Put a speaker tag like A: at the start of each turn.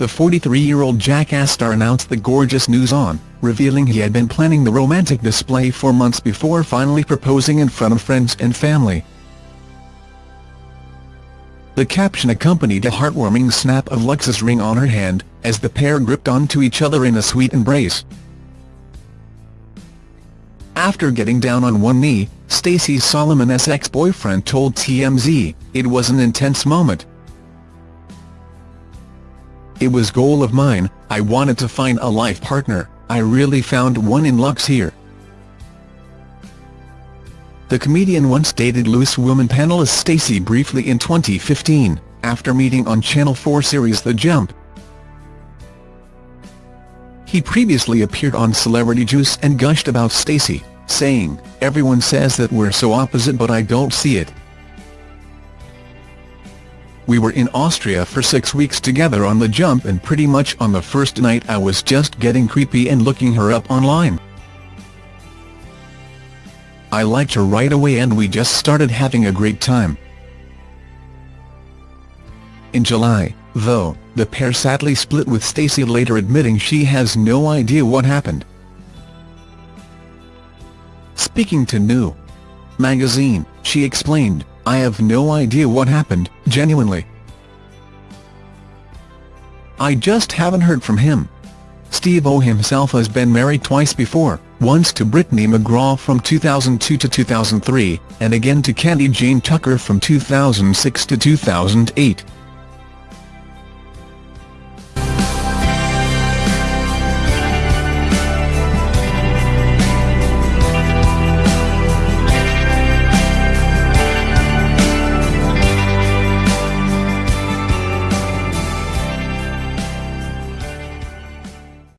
A: the 43-year-old Jackass star announced the gorgeous news on, revealing he had been planning the romantic display for months before finally proposing in front of friends and family. The caption accompanied a heartwarming snap of Lux's ring on her hand, as the pair gripped onto each other in a sweet embrace. After getting down on one knee, Stacey Solomon's ex-boyfriend told TMZ, it was an intense moment. It was goal of mine, I wanted to find a life partner, I really found one in Lux here. The comedian once dated Loose Woman panelist Stacey briefly in 2015, after meeting on Channel 4 series The Jump. He previously appeared on Celebrity Juice and gushed about Stacey, saying, everyone says that we're so opposite but I don't see it. We were in Austria for six weeks together on the jump and pretty much on the first night I was just getting creepy and looking her up online. I liked her right away and we just started having a great time. In July, though, the pair sadly split with Stacey later admitting she has no idea what happened. Speaking to New magazine, she explained, I have no idea what happened, genuinely. I just haven't heard from him. Steve-O himself has been married twice before, once to Brittany McGraw from 2002 to 2003, and again to Candy Jane Tucker from 2006 to 2008.